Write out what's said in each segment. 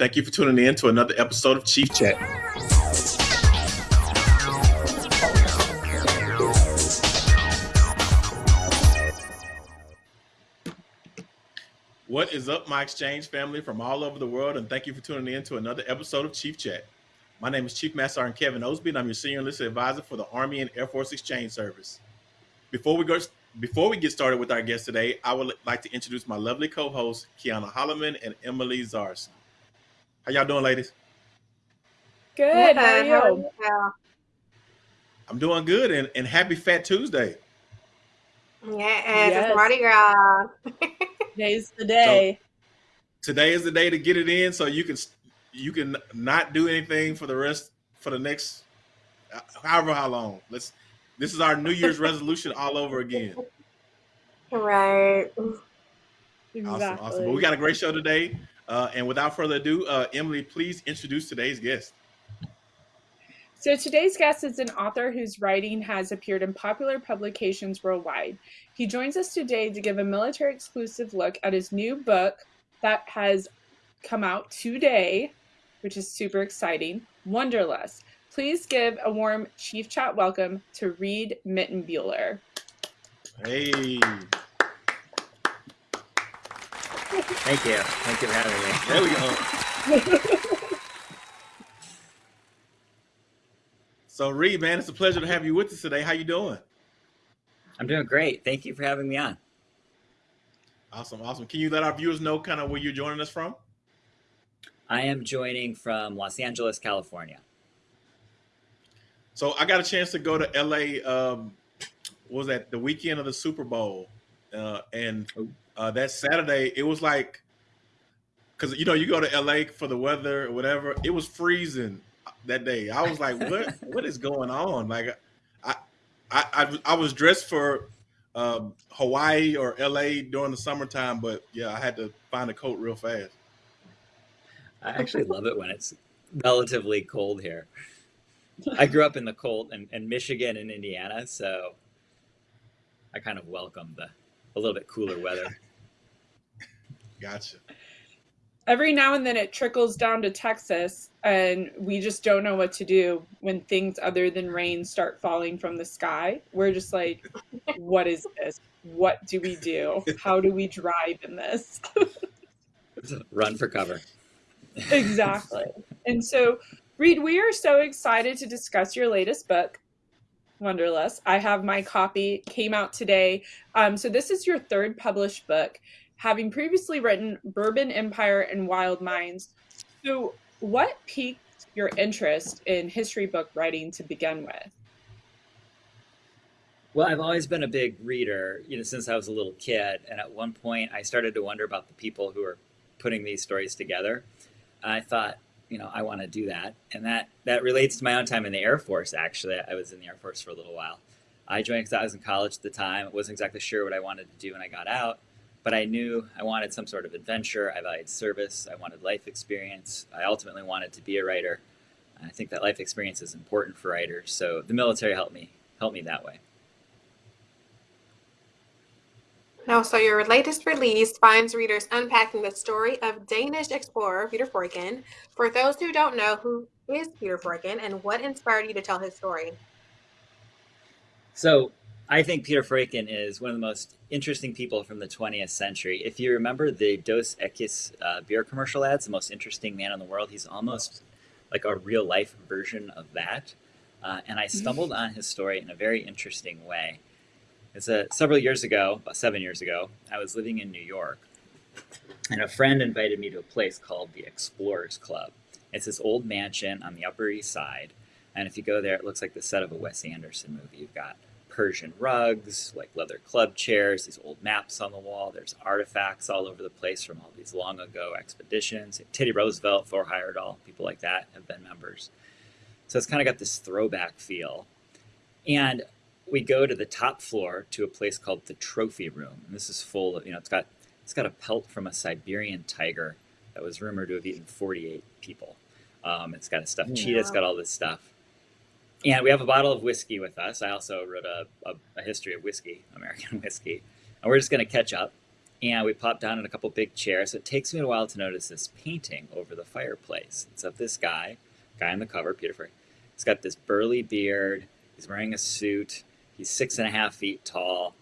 Thank you for tuning in to another episode of Chief Chat. What is up, my exchange family from all over the world, and thank you for tuning in to another episode of Chief Chat. My name is Chief Master Sergeant Kevin Osby, and I'm your senior enlisted advisor for the Army and Air Force Exchange Service. Before we go, before we get started with our guest today, I would like to introduce my lovely co-hosts, Kiana Holloman and Emily Zarson. How y'all doing, ladies? Good. How are you? I'm doing good, and, and happy Fat Tuesday. Yeah, yes. it's Mardi Gras. Today's the day. So, today is the day to get it in, so you can you can not do anything for the rest for the next uh, however how long. Let's this is our New Year's resolution all over again. Right. Exactly. Awesome, awesome. But we got a great show today. Uh, and without further ado, uh, Emily, please introduce today's guest. So today's guest is an author whose writing has appeared in popular publications worldwide. He joins us today to give a military exclusive look at his new book that has come out today, which is super exciting, Wanderlust. Please give a warm Chief Chat welcome to Reid Mitenbuler. Hey. Thank you. Thank you for having me. There we go. so Reid, man, it's a pleasure to have you with us today. How you doing? I'm doing great. Thank you for having me on. Awesome, awesome. Can you let our viewers know kind of where you're joining us from? I am joining from Los Angeles, California. So I got a chance to go to LA. Um, was that the weekend of the Super Bowl? Uh, and uh, that Saturday, it was like, because you know you go to LA for the weather or whatever. It was freezing that day. I was like, what What is going on? Like, I I I, I was dressed for um, Hawaii or LA during the summertime, but yeah, I had to find a coat real fast. I actually love it when it's relatively cold here. I grew up in the cold and, in Michigan and Indiana, so I kind of welcome the a little bit cooler weather. Gotcha. Every now and then it trickles down to Texas, and we just don't know what to do when things other than rain start falling from the sky. We're just like, what is this? What do we do? How do we drive in this? Run for cover. exactly. And so Reid, we are so excited to discuss your latest book, Wanderlust. I have my copy, came out today. Um, so this is your third published book, having previously written Bourbon Empire and Wild Minds. So what piqued your interest in history book writing to begin with? Well, I've always been a big reader, you know, since I was a little kid. And at one point, I started to wonder about the people who are putting these stories together. I thought, you know, I want to do that. And that, that relates to my own time in the Air Force, actually. I was in the Air Force for a little while. I joined because I was in college at the time. I wasn't exactly sure what I wanted to do when I got out, but I knew I wanted some sort of adventure. I valued service. I wanted life experience. I ultimately wanted to be a writer. I think that life experience is important for writers. So the military helped me, helped me that way. Now, so your latest release finds readers unpacking the story of Danish explorer Peter Freuchen. For those who don't know, who is Peter Freuchen and what inspired you to tell his story? So I think Peter Freuchen is one of the most interesting people from the 20th century. If you remember the Dos Equis uh, beer commercial ads, the most interesting man in the world, he's almost like a real life version of that. Uh, and I stumbled on his story in a very interesting way. It's a, several years ago, about seven years ago, I was living in New York, and a friend invited me to a place called the Explorers Club. It's this old mansion on the Upper East Side, and if you go there, it looks like the set of a Wes Anderson movie. You've got Persian rugs, like leather club chairs, these old maps on the wall. There's artifacts all over the place from all these long ago expeditions. Teddy Roosevelt, Thor Heyerdahl, people like that have been members. So it's kind of got this throwback feel. And we go to the top floor to a place called the trophy room. And this is full of, you know, it's got, it's got a pelt from a Siberian tiger that was rumored to have eaten 48 people. Um, it's got a stuffed cheetah, it's got all this stuff. And we have a bottle of whiskey with us. I also wrote a, a, a history of whiskey, American whiskey. And we're just going to catch up. and we pop down in a couple big chairs. So it takes me a while to notice this painting over the fireplace. It's of this guy, guy on the cover, Peter Frey. He's got this burly beard. He's wearing a suit. He's six and a half feet tall.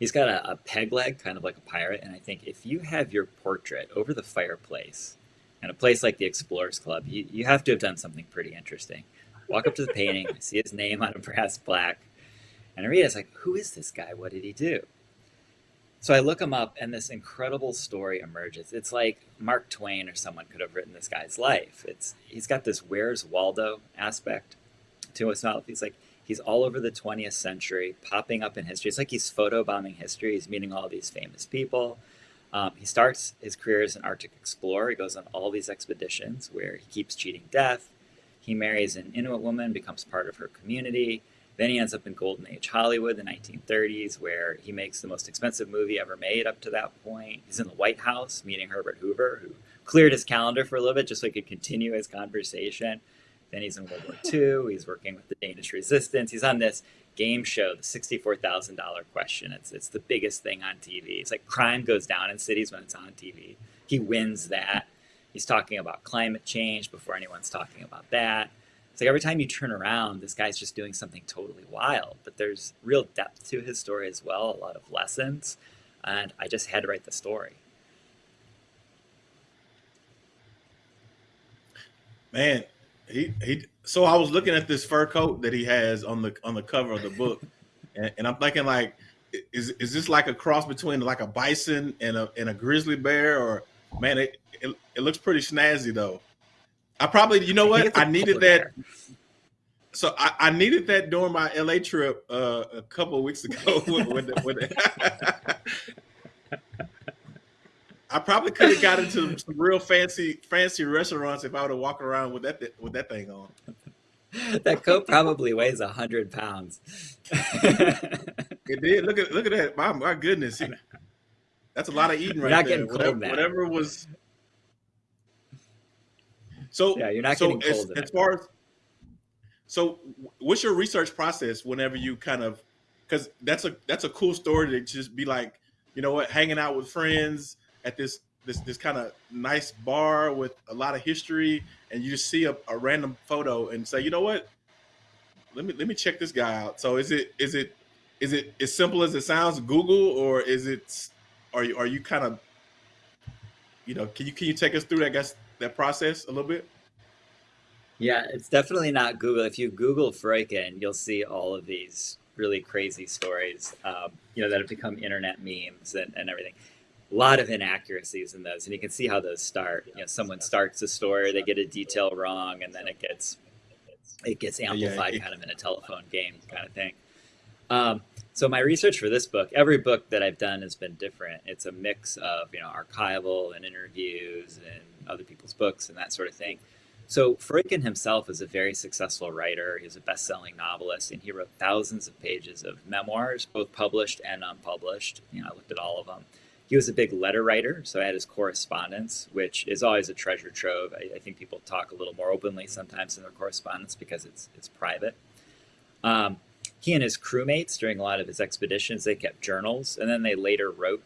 He's got a, a peg leg, kind of like a pirate. And I think if you have your portrait over the fireplace in a place like the Explorers Club, you, you have to have done something pretty interesting. Walk up to the painting, I see his name on a brass plaque, and I read it. It's like, who is this guy? What did he do? So I look him up, and this incredible story emerges. It's like Mark Twain or someone could have written this guy's life. It's he's got this Where's Waldo aspect to his novel. He's like he's all over the 20th century, popping up in history. It's like he's photobombing history. He's meeting all these famous people. Um, he starts his career as an Arctic explorer. He goes on all these expeditions where he keeps cheating death. He marries an Inuit woman, becomes part of her community. Then he ends up in Golden Age Hollywood, the 1930s, where he makes the most expensive movie ever made up to that point. He's in the White House meeting Herbert Hoover, who cleared his calendar for a little bit just so he could continue his conversation. Then he's in World War II. He's working with the Danish resistance. He's on this game show, the $64,000 question. It's, it's the biggest thing on TV. It's like crime goes down in cities when it's on TV. He wins that. He's talking about climate change before anyone's talking about that. It's like every time you turn around, this guy's just doing something totally wild. But there's real depth to his story as well, a lot of lessons. And I just had to write the story. Man, he he. So I was looking at this fur coat that he has on the on the cover of the book, and, and I'm thinking like, is is this like a cross between like a bison and a and a grizzly bear, or man, it it, it looks pretty snazzy though. I probably, you know what, I needed that. So I, I, needed that during my LA trip uh, a couple weeks ago. when the, when the, I probably could have got into some real fancy fancy restaurants if I would have walked around with that with that thing on. that coat probably weighs a hundred pounds. it did. Look at look at that. My, my goodness, that's a lot of eating right not there. Getting cold whatever, now. whatever was. So yeah, you're not so getting cold. As, as far as so, what's your research process whenever you kind of because that's a that's a cool story to just be like, you know what, hanging out with friends at this this this kind of nice bar with a lot of history, and you just see a, a random photo and say, you know what, let me let me check this guy out. So is it is it is it as simple as it sounds, Google, or is it are you are you kind of you know can you can you take us through that guess that process a little bit? Yeah, it's definitely not Google. If you Google Freuchen, you'll see all of these really crazy stories, um, you know, that have become internet memes and, and everything. A lot of inaccuracies in those, and you can see how those start. You know, someone starts a story, they get a detail wrong, and then it gets it gets amplified, yeah, it, kind of in a telephone game kind of thing. Um, so my research for this book, every book that I've done has been different. It's a mix of you know archival and interviews and other people's books and that sort of thing. So Freuchen himself is a very successful writer. He's a best-selling novelist, and he wrote thousands of pages of memoirs, both published and unpublished. You know, I looked at all of them. He was a big letter writer, so I had his correspondence, which is always a treasure trove. I, I think people talk a little more openly sometimes in their correspondence because it's it's private. Um, he and his crewmates during a lot of his expeditions, they kept journals, and then they later wrote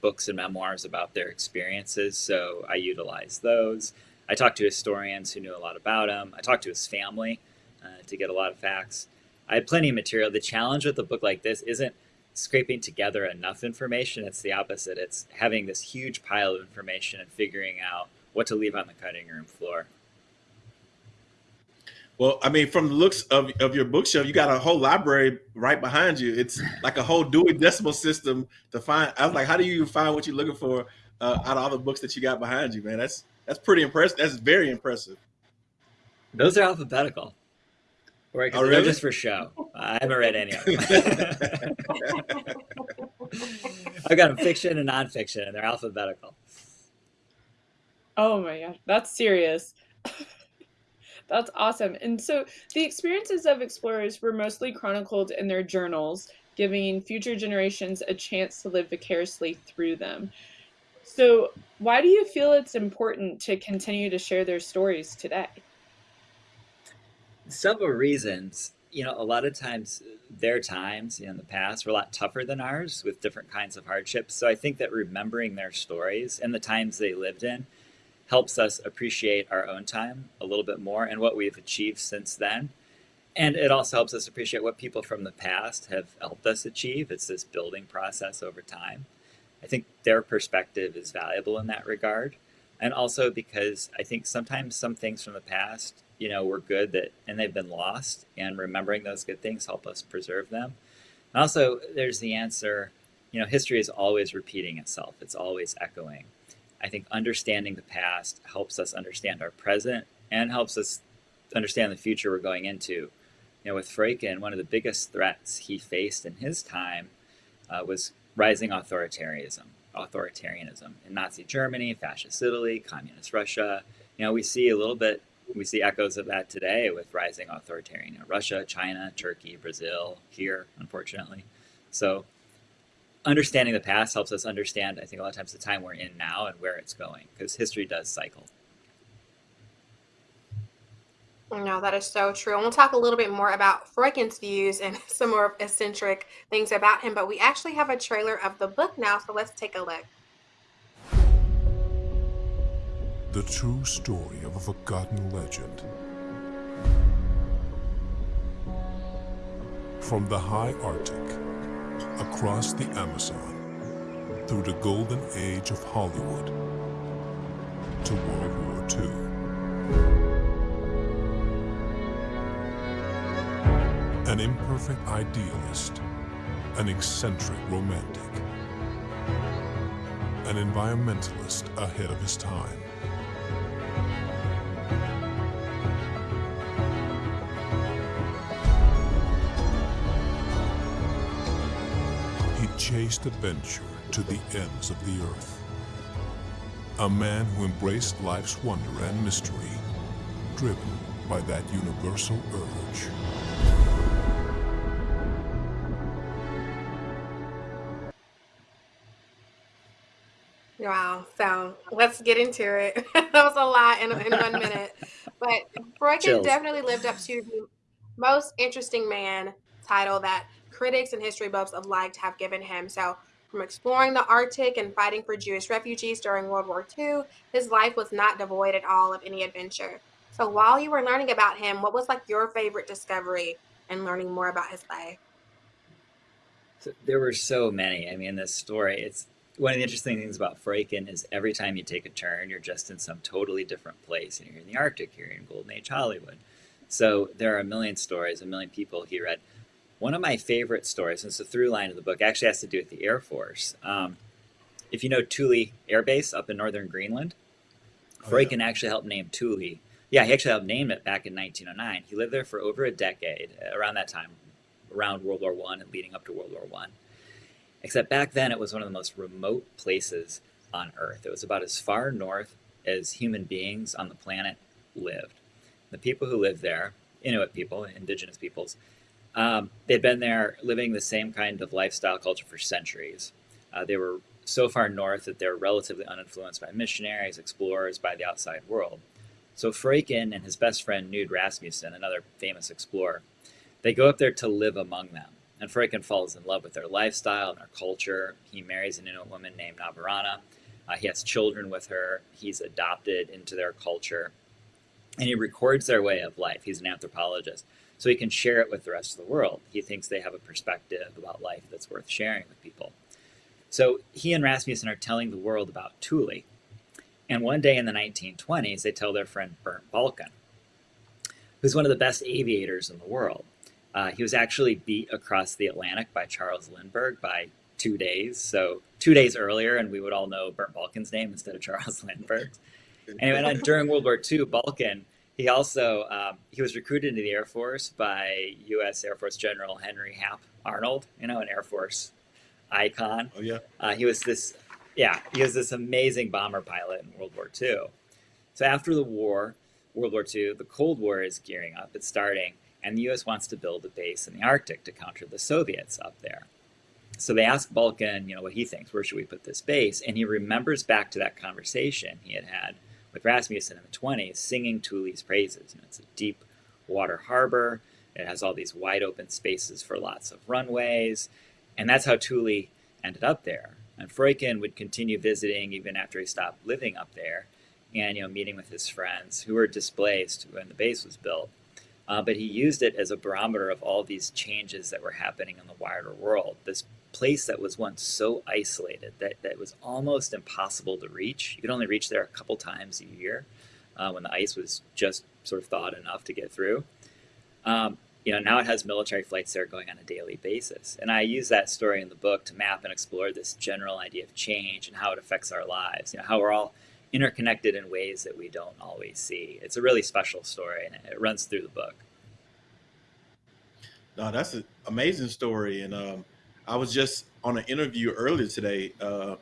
books and memoirs about their experiences. So I utilized those. I talked to historians who knew a lot about him. I talked to his family uh, to get a lot of facts. I had plenty of material. The challenge with a book like this isn't scraping together enough information. It's the opposite. It's having this huge pile of information and figuring out what to leave on the cutting room floor. Well, I mean, from the looks of, of your bookshelf, you got a whole library right behind you. It's like a whole Dewey Decimal System to find. I was like, how do you find what you're looking for uh, out of all the books that you got behind you, man? That's that's pretty impressive. That's very impressive. Those are alphabetical. Right, oh, really? they're just for show. I haven't read any of them. I've got them fiction and nonfiction, and they're alphabetical. Oh my gosh, that's serious. that's awesome. And so the experiences of explorers were mostly chronicled in their journals, giving future generations a chance to live vicariously through them. So, why do you feel it's important to continue to share their stories today? Several reasons. you know, a lot of times their times in the past were a lot tougher than ours with different kinds of hardships. So I think that remembering their stories and the times they lived in helps us appreciate our own time a little bit more and what we've achieved since then. And it also helps us appreciate what people from the past have helped us achieve. It's this building process over time. I think their perspective is valuable in that regard. And also because I think sometimes some things from the past, you know, were good that and they've been lost and remembering those good things help us preserve them. And also there's the answer, you know, history is always repeating itself. It's always echoing. I think understanding the past helps us understand our present and helps us understand the future we're going into. You know, with Freuchen, one of the biggest threats he faced in his time uh, was rising authoritarianism, authoritarianism in Nazi Germany, fascist Italy, communist Russia. You know, we see a little bit, we see echoes of that today with rising authoritarian Russia, China, Turkey, Brazil, here, unfortunately. So understanding the past helps us understand, I think, a lot of times the time we're in now and where it's going, because history does cycle. No, that is so true. And we'll talk a little bit more about Freuchen's views and some more eccentric things about him, but we actually have a trailer of the book now, so let's take a look. The true story of a forgotten legend. From the high Arctic across the Amazon, through the golden age of Hollywood, to World War II. An imperfect idealist, an eccentric romantic, an environmentalist ahead of his time. Chased adventure to the ends of the earth. A man who embraced life's wonder and mystery, driven by that universal urge. Wow. So let's get into it. that was a lot in, in one minute. But Freuchen definitely lived up to the most interesting man title that critics and history buffs alike have given him. So, from exploring the Arctic and fighting for Jewish refugees during World War II, his life was not devoid at all of any adventure. So, while you were learning about him, what was like your favorite discovery and learning more about his life? There were so many. I mean, this story, it's one of the interesting things about Freuchen is every time you take a turn, you're just in some totally different place. And you're in the Arctic, you're in Golden Age Hollywood. So there are a million stories, a million people he read. One of my favorite stories, and it's a through line of the book, actually has to do with the Air Force. Um, if you know Thule Air Base up in northern Greenland, oh, Freuchen yeah. actually helped name Thule. Yeah, he actually helped name it back in 1909. He lived there for over a decade, around that time, around World War One and leading up to World War One. Except back then, it was one of the most remote places on Earth. It was about as far north as human beings on the planet lived. The people who lived there, Inuit people, indigenous peoples, um, they'd been there living the same kind of lifestyle culture for centuries. Uh, they were so far north that they're relatively uninfluenced by missionaries, explorers, by the outside world. So Freuchen and his best friend Knud Rasmussen, another famous explorer, they go up there to live among them. And Freuchen falls in love with their lifestyle and their culture. He marries an Inuit woman named Navarana. Uh, he has children with her. He's adopted into their culture. And he records their way of life. He's an anthropologist so he can share it with the rest of the world. He thinks they have a perspective about life that's worth sharing with people. So he and Rasmussen are telling the world about Thule. And one day in the 1920s, they tell their friend Bernd Balchen, who's one of the best aviators in the world. Uh, he was actually beat across the Atlantic by Charles Lindbergh by two days. So two days earlier, and we would all know Bernd Balchen's name instead of Charles Lindbergh's. Anyway, during World War II, Balchen he also um, he was recruited into the Air Force by U.S. Air Force General Henry Hap Arnold, you know, an Air Force icon. Oh yeah. Uh, he was this, yeah, he was this amazing bomber pilot in World War II. So after the war, World War II, the Cold War is gearing up. It's starting, and the U.S. wants to build a base in the Arctic to counter the Soviets up there. So they ask Balchen, you know, what he thinks. Where should we put this base? And he remembers back to that conversation he had had with Rasmussen in the 20s, singing Thule's praises. You know, it's a deep water harbor. It has all these wide open spaces for lots of runways, and that's how Thule ended up there. And Freuchen would continue visiting even after he stopped living up there, and you know meeting with his friends who were displaced when the base was built. Uh, but he used it as a barometer of all these changes that were happening in the wider world. This place that was once so isolated that, that was almost impossible to reach. You could only reach there a couple times a year uh, when the ice was just sort of thawed enough to get through. Um, you know, now it has military flights there going on a daily basis. And I use that story in the book to map and explore this general idea of change and how it affects our lives, you know, how we're all interconnected in ways that we don't always see. It's a really special story and it runs through the book. No, that's an amazing story. And um, I was just on an interview earlier today, uh,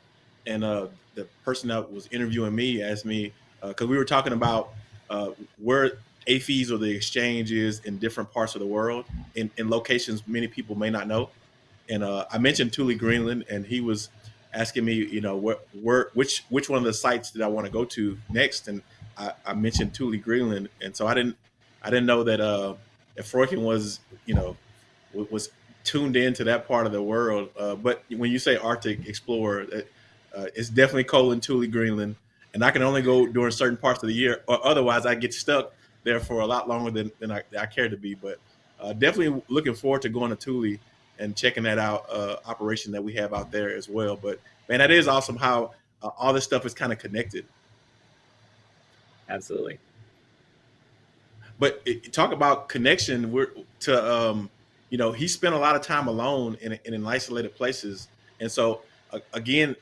and uh, the person that was interviewing me asked me because uh, we were talking about uh, where AAFES or the exchange is in different parts of the world, in, in locations many people may not know. And uh, I mentioned Thule, Greenland, and he was asking me, you know, where which which one of the sites did I want to go to next, and I, I mentioned Thule, Greenland, and so I didn't I didn't know that uh, if Freuchen was, you know, was tuned into that part of the world. Uh, but when you say Arctic Explorer, uh, it's definitely cold in Thule, Greenland, and I can only go during certain parts of the year, or otherwise I get stuck there for a lot longer than, than I, I care to be. But uh, definitely looking forward to going to Thule and checking that out uh, operation that we have out there as well. But man, that is awesome how uh, all this stuff is kind of connected. Absolutely. But it, talk about connection. We're to um, you know, he spent a lot of time alone in, in, in isolated places. And so uh, again,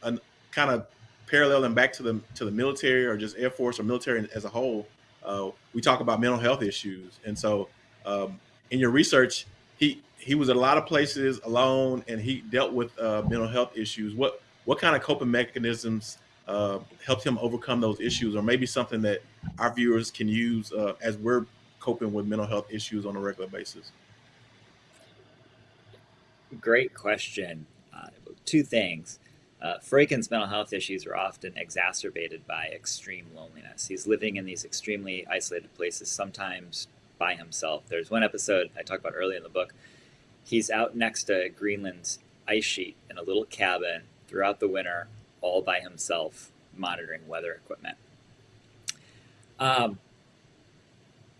kind of paralleling back to the, to the military or just Air Force or military as a whole, uh, we talk about mental health issues. And so um, in your research, he, he was at a lot of places alone and he dealt with uh, mental health issues. What, what kind of coping mechanisms uh, helped him overcome those issues or maybe something that our viewers can use uh, as we're coping with mental health issues on a regular basis? Great question. Uh, two things. Uh, mental health issues are often exacerbated by extreme loneliness. He's living in these extremely isolated places, sometimes by himself. There's one episode I talk about early in the book. He's out next to Greenland's ice sheet in a little cabin throughout the winter, all by himself, monitoring weather equipment. Um,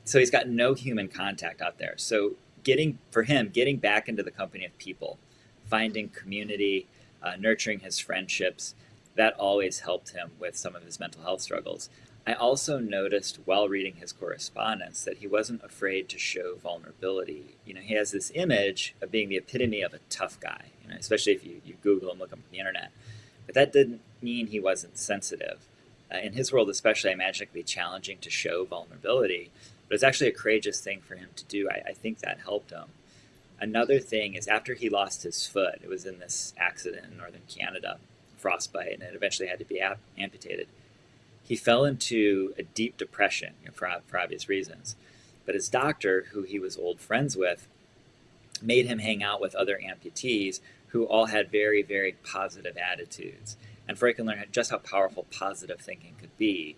so he's got no human contact out there. So getting for him getting back into the company of people finding community uh, nurturing his friendships that always helped him with some of his mental health struggles. I also noticed while reading his correspondence that he wasn't afraid to show vulnerability. You know he has this image of being the epitome of a tough guy you know, especially if you, you google and look him on the internet. But that didn't mean he wasn't sensitive. Uh, in his world especially i imagine it could be challenging to show vulnerability but it's actually a courageous thing for him to do. I, I think that helped him. Another thing is after he lost his foot, it was in this accident in northern Canada, frostbite, and it eventually had to be amputated. He fell into a deep depression you know, for, for obvious reasons. But his doctor, who he was old friends with, made him hang out with other amputees who all had very, very positive attitudes. And Freuchen learned just how powerful positive thinking could be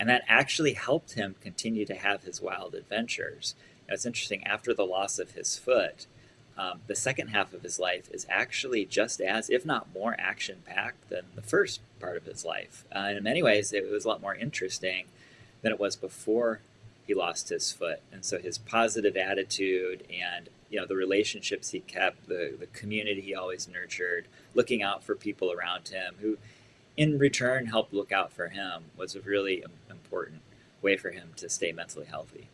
and that actually helped him continue to have his wild adventures. Now, it's interesting, after the loss of his foot, um, the second half of his life is actually just as, if not more, action packed than the first part of his life. Uh, and in many ways, it was a lot more interesting than it was before he lost his foot. And so his positive attitude and you know the relationships he kept, the, the community he always nurtured, looking out for people around him who in return help look out for him was a really important way for him to stay mentally healthy.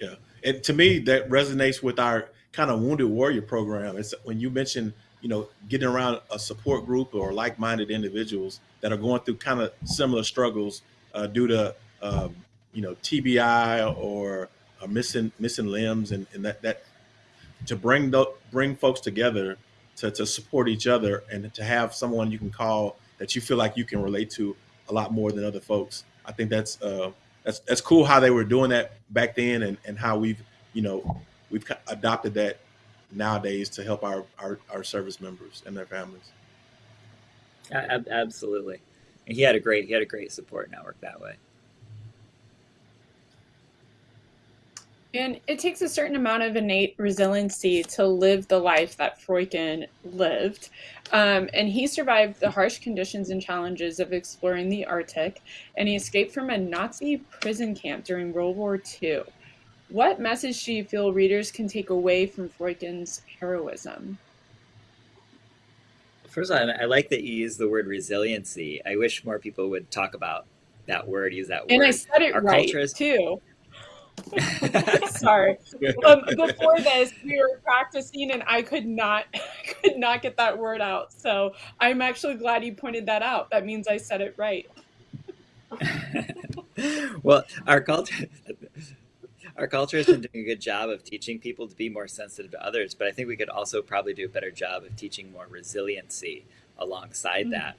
Yeah. And to me, that resonates with our kind of wounded warrior program. It's when you mentioned, you know, getting around a support group or like-minded individuals that are going through kind of similar struggles uh, due to, um, you know, TBI or uh, missing missing limbs, and, and that that to bring the, bring folks together to, to support each other and to have someone you can call that you feel like you can relate to a lot more than other folks. I think that's uh, that's that's cool how they were doing that back then, and, and how we've you know we've adopted that nowadays to help our, our, our service members and their families. Absolutely, and he had a great he had a great support network that way. And it takes a certain amount of innate resiliency to live the life that Freuchen lived. Um, and he survived the harsh conditions and challenges of exploring the Arctic, and he escaped from a Nazi prison camp during World War II. What message do you feel readers can take away from Freuchen's heroism? First of all, I like that you use the word resiliency. I wish more people would talk about that word, use that word. And I said it Our right is... too. Sorry. Um, before this, we were practicing, and I could not, could not get that word out. So I'm actually glad you pointed that out. That means I said it right. well, our culture, our culture has been doing a good job of teaching people to be more sensitive to others, but I think we could also probably do a better job of teaching more resiliency alongside mm-hmm. that.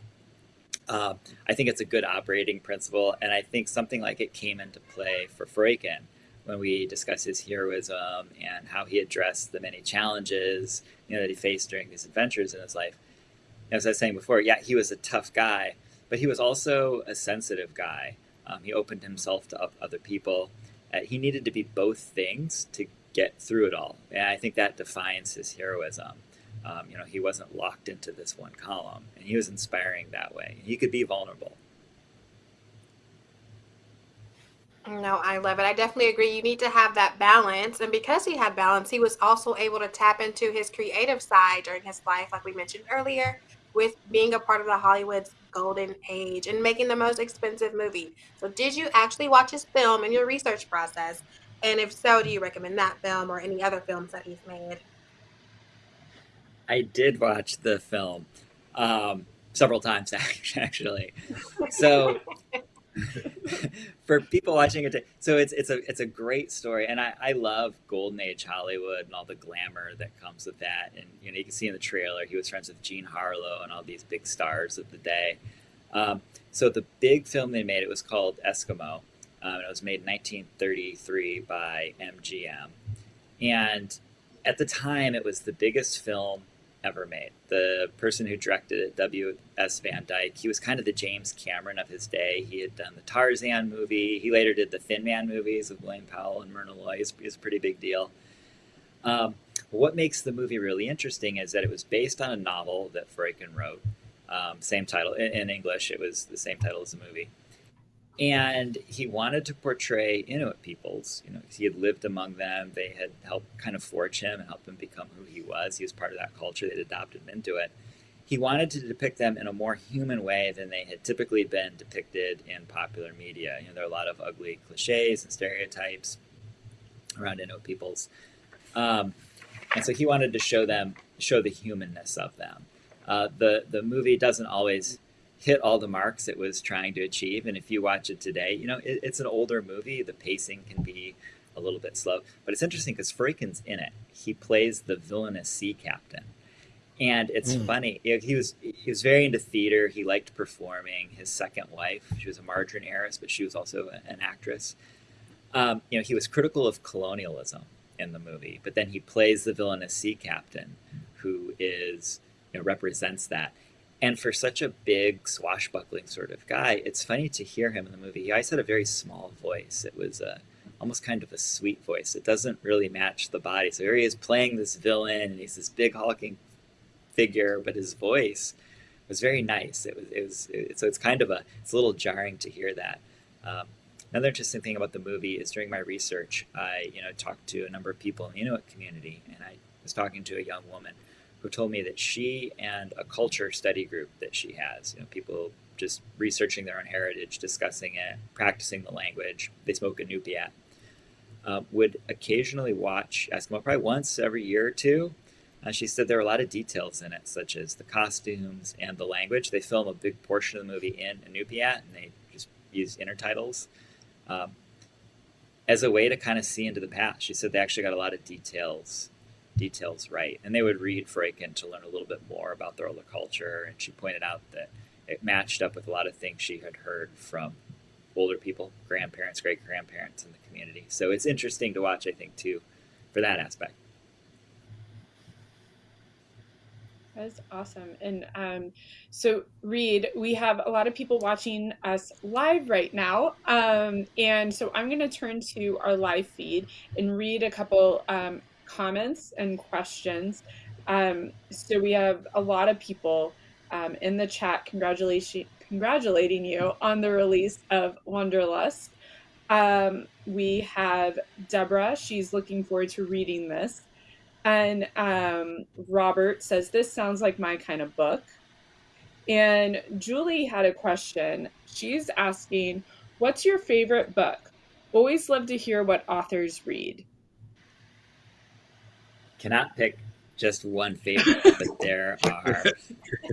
Uh, I think it's a good operating principle, and I think something like it came into play for Freuchen when we discuss his heroism and how he addressed the many challenges you know that he faced during these adventures in his life. As I was saying before, yeah, he was a tough guy, but he was also a sensitive guy. Um, he opened himself to other people. Uh, he needed to be both things to get through it all, and I think that defines his heroism. Um, you know, he wasn't locked into this one column, and he was inspiring that way. He could be vulnerable. No, I love it. I definitely agree. You need to have that balance. And because he had balance, he was also able to tap into his creative side during his life, like we mentioned earlier, with being a part of the Hollywood's golden age and making the most expensive movie. So, did you actually watch his film in your research process? And if so, do you recommend that film or any other films that he's made? I did watch the film um, several times, actually. So, for people watching it, so it's it's a it's a great story, and I, I love golden age Hollywood and all the glamour that comes with that. And you know, you can see in the trailer he was friends with Jean Harlow and all these big stars of the day. Um, so the big film they made it was called Eskimo. Um, it was made in 1933 by MGM, and at the time it was the biggest film ever made. The person who directed it, W.S. Van Dyke, he was kind of the James Cameron of his day. He had done the Tarzan movie. He later did the Thin Man movies with William Powell and Myrna Loy. It's, it's a pretty big deal. Um, what makes the movie really interesting is that it was based on a novel that Freuchen wrote. Um, same title in, in English. It was the same title as the movie and he wanted to portray Inuit peoples. You know, he had lived among them. They had helped kind of forge him and help him become who he was. He was part of that culture. They'd adopted him into it. He wanted to depict them in a more human way than they had typically been depicted in popular media. You know, there are a lot of ugly cliches and stereotypes around Inuit peoples, um, and so he wanted to show them, show the humanness of them. Uh, the the movie doesn't always hit all the marks it was trying to achieve. And if you watch it today, you know, it, it's an older movie. The pacing can be a little bit slow, but it's interesting because Freuchen's in it. He plays the villainous sea captain. And it's mm. funny. He was he was very into theater. He liked performing. His second wife, she was a margarine heiress, but she was also an actress. Um, you know, he was critical of colonialism in the movie, but then he plays the villainous sea captain, who is you know represents that. And for such a big, swashbuckling sort of guy, it's funny to hear him in the movie. He always had a very small voice. It was a, almost kind of a sweet voice. It doesn't really match the body. So here he is playing this villain, and he's this big, hulking figure, but his voice was very nice. It was, it was it, so it's kind of a, it's a little jarring to hear that. Um, another interesting thing about the movie is during my research, I, you know, talked to a number of people in the Inuit community, and I was talking to a young woman who told me that she and a culture study group that she has, you know, people just researching their own heritage, discussing it, practicing the language, they smoke Inupiat, uh, would occasionally watch Eskimo, probably once every year or two. Uh, she said there are a lot of details in it, such as the costumes and the language. They film a big portion of the movie in Inupiat, and they just use intertitles. Um, as a way to kind of see into the past. She said they actually got a lot of details details right. And they would read Freuchen to learn a little bit more about their older culture. And she pointed out that it matched up with a lot of things she had heard from older people, grandparents, great grandparents in the community. So it's interesting to watch, I think, too, for that aspect. That's awesome. And um, so, Reid, we have a lot of people watching us live right now. Um, and so I'm going to turn to our live feed and read a couple um, comments and questions. Um, so we have a lot of people um, in the chat congratulation, congratulating you on the release of Wanderlust. Um, we have Deborah. She's looking forward to reading this. And um, Robert says, This sounds like my kind of book. And Julie had a question. She's asking, What's your favorite book? Always love to hear what authors read. Cannot pick just one favorite, but there are.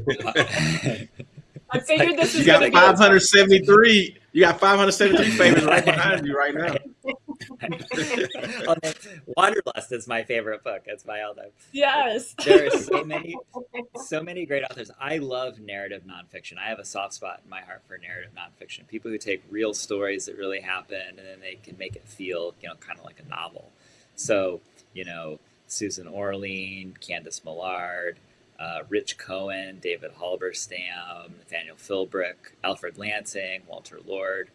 I figured this you is got gonna 573. You got 573 favorites right behind you right now. Wanderlust is my favorite book. It's my all time. Yes. There are so many, so many great authors. I love narrative nonfiction. I have a soft spot in my heart for narrative nonfiction. People who take real stories that really happened and then they can make it feel, you know, kind of like a novel. So, you know, Susan Orlean, Candice Millard, uh, Rich Cohen, David Halberstam, Nathaniel Philbrick, Alfred Lansing, Walter Lord.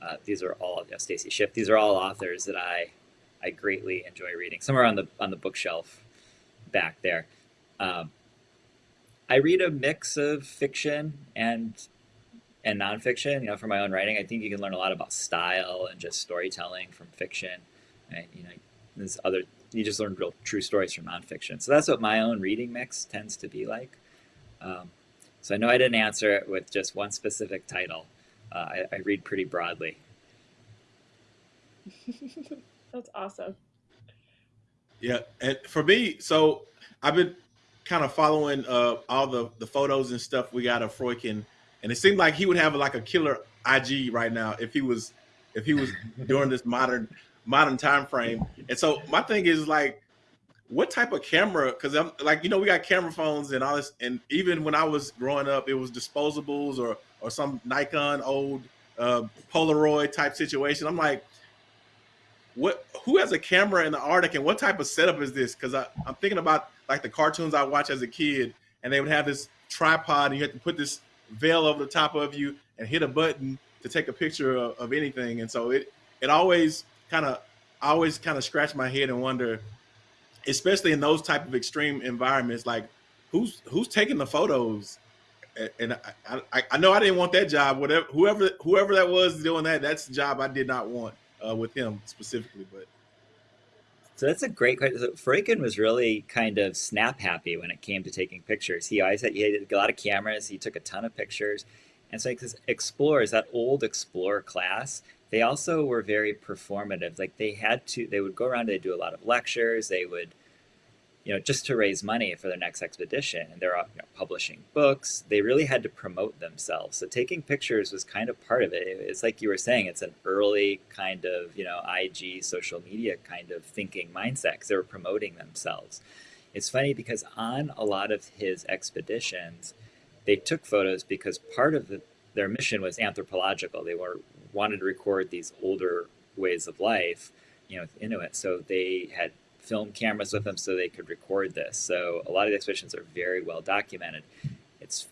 Uh, these are all you know, Stacy Schiff. These are all authors that I I greatly enjoy reading. Some are on the on the bookshelf back there. Um, I read a mix of fiction and and nonfiction. You know, for my own writing, I think you can learn a lot about style and just storytelling from fiction. And, you know, there's other you just learn real true stories from nonfiction. So that's what my own reading mix tends to be like. Um, so I know I didn't answer it with just one specific title. Uh, I, I read pretty broadly. That's awesome. Yeah, and for me, so I've been kind of following uh, all the the photos and stuff we got of Freuchen, and it seemed like he would have like a killer IG right now if he was if he was during this modern modern time frame. And so my thing is like, what type of camera? Because I'm like, you know, we got camera phones and all this, and even when I was growing up, it was disposables or or some Nikon old uh, Polaroid type situation. I'm like, what? Who has a camera in the Arctic, and what type of setup is this? Because I'm thinking about like the cartoons I watched as a kid, and they would have this tripod, and you had to put this veil over the top of you and hit a button to take a picture of, of anything. And so it it always kind of I always kind of scratch my head and wonder, especially in those type of extreme environments, like who's who's taking the photos. And I, I, I know I didn't want that job. Whatever, whoever, whoever that was doing that, that's the job I did not want uh, with him specifically. But so that's a great question. So Freuchen was really kind of snap happy when it came to taking pictures. He always had, he had a lot of cameras. He took a ton of pictures. And so because explorers, that old explorer class, they also were very performative. Like they had to, they would go around, they'd do a lot of lectures, they would, you know, just to raise money for their next expedition. And they're you know, publishing books. They really had to promote themselves. So taking pictures was kind of part of it. It's like you were saying, it's an early kind of, you know, IG social media kind of thinking mindset because they were promoting themselves. It's funny because on a lot of his expeditions, they took photos because part of the, their mission was anthropological. They were wanted to record these older ways of life, you know, with Inuit. So they had film cameras with them so they could record this. So a lot of the expeditions are very well documented. It's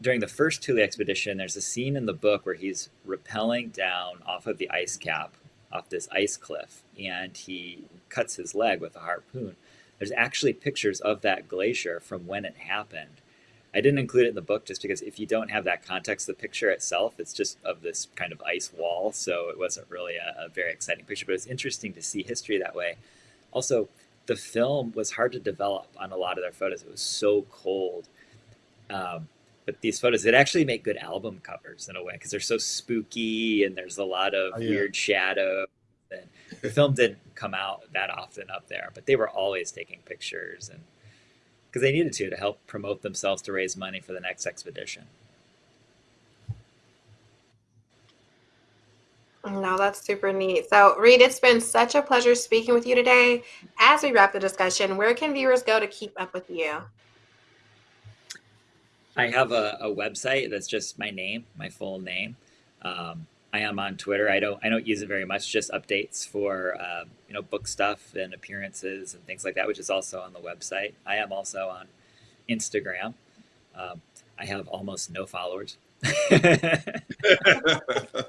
during the first Thule expedition, there's a scene in the book where he's rappelling down off of the ice cap, off this ice cliff, and he cuts his leg with a harpoon. There's actually pictures of that glacier from when it happened I didn't include it in the book just because if you don't have that context, the picture itself, it's just of this kind of ice wall. So it wasn't really a, a very exciting picture, but it's interesting to see history that way. Also, the film was hard to develop on a lot of their photos. It was so cold. Um, but these photos, it actually make good album covers in a way because they're so spooky and there's a lot of oh, yeah. weird shadow. And the film didn't come out that often up there, but they were always taking pictures and because they needed to to help promote themselves to raise money for the next expedition. No, that's super neat. So, Reid, it's been such a pleasure speaking with you today. As we wrap the discussion, where can viewers go to keep up with you? I have a, a website that's just my name, my full name. Um, I am on Twitter. I don't I don't use it very much. Just updates for uh, you know book stuff and appearances and things like that, which is also on the website. I am also on Instagram. Um, I have almost no followers.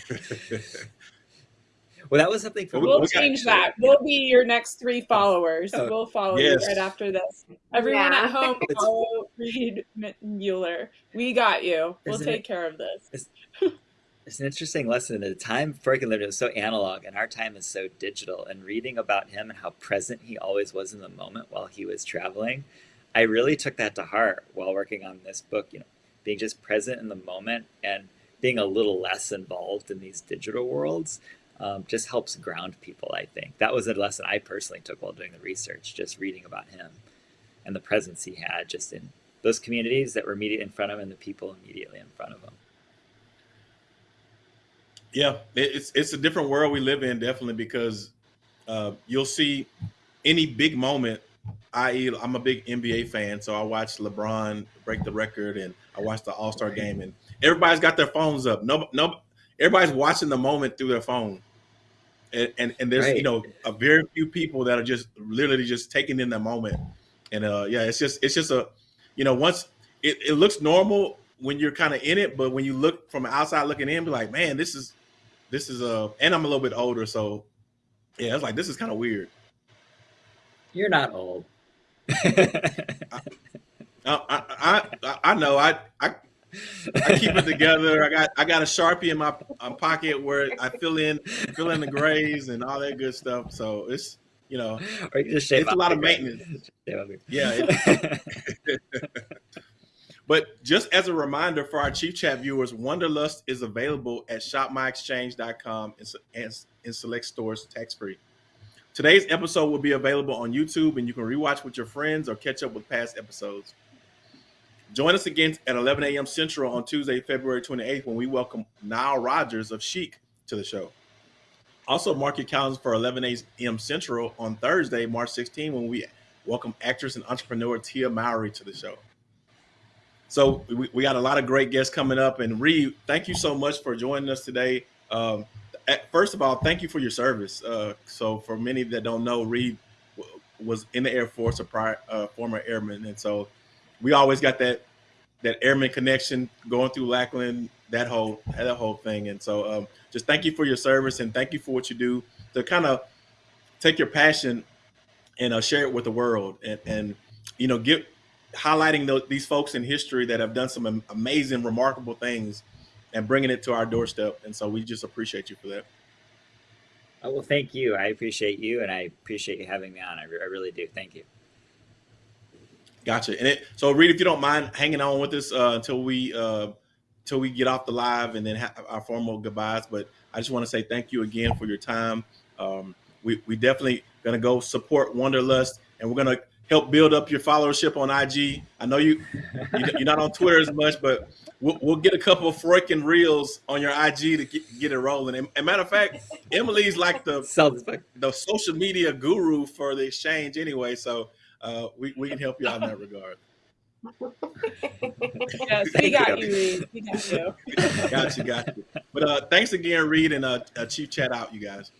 well, that was something for Well, We'll we got- change that. We'll be your next three oh. followers. Oh, We'll follow yes. you right after this. Everyone Yeah. at home, It's- follow Reid Mueller. We got you. We'll Isn't take it- care of this. It's an interesting lesson. The time Freuchen lived was so analog, and our time is so digital. And reading about him and how present he always was in the moment while he was traveling, I really took that to heart while working on this book. You know, being just present in the moment and being a little less involved in these digital worlds um, just helps ground people. I think that was a lesson I personally took while doing the research, just reading about him and the presence he had just in those communities that were immediately in front of him and the people immediately in front of him. Yeah, it's it's a different world we live in, definitely, because uh, you'll see any big moment. I.e., I'm a big NBA fan, so I watched LeBron break the record, and I watched the All Star game, and everybody's got their phones up. No, no, everybody's watching the moment through their phone, and and, and there's you know a very few people that are just literally just taking in the moment, and uh, yeah, it's just it's just a, you know, once it, it looks normal when you're kind of in it, but when you look from outside looking in, be like, man, this is this is uh and I'm a little bit older, so yeah, it's like this is kind of weird. You're not old. I, I I I know I I I keep it together. I got I got a sharpie in my pocket where I fill in fill in the grays and all that good stuff. So it's you know or you just shave It's a lot of maintenance. Shave off your- yeah. It, but just as a reminder for our Chief Chat viewers, Wanderlust is available at shopmyexchange.com and in select stores tax free. Today's episode will be available on YouTube and you can rewatch with your friends or catch up with past episodes. Join us again at 11 a.m. Central on Tuesday, February 28th, when we welcome Nile Rodgers of Chic to the show. Also, mark your calendars for 11 a.m. Central on Thursday, March 16, when we welcome actress and entrepreneur Tia Mowry to the show. So we, we got a lot of great guests coming up. And Reid, thank you so much for joining us today. Um, at- first of all, thank you for your service. Uh, so for many that don't know, Reid was in the Air Force, a prior, uh, former airman, and so we always got that that airman connection going through Lackland, that whole that whole thing. And so um, just thank you for your service and thank you for what you do to kind of take your passion and uh, share it with the world and, and you know get highlighting tho- these folks in history that have done some amazing remarkable things and bringing it to our doorstep and so we just appreciate you for that Oh, well, thank you. I appreciate you, and I appreciate you having me on. I, re- I really do. Thank you. Gotcha. And it so reid if you don't mind hanging on with us uh, until we uh, until we get off the live and then have our formal goodbyes but i just want to say thank you again for your time. Um, we, we definitely gonna go support wanderlust and we're gonna help build up your followership on ig i know you you- you're not on twitter as much but we'll, we'll get a couple of freaking reels on your ig to get, get it rolling. And, and matter of fact emily's like the Sell this book. the social media guru for the exchange anyway so uh, we, we can help you out in that regard Yes, we got you. you, Reid. We got you. got you got you but uh, thanks again reid and uh, uh chief chat out you guys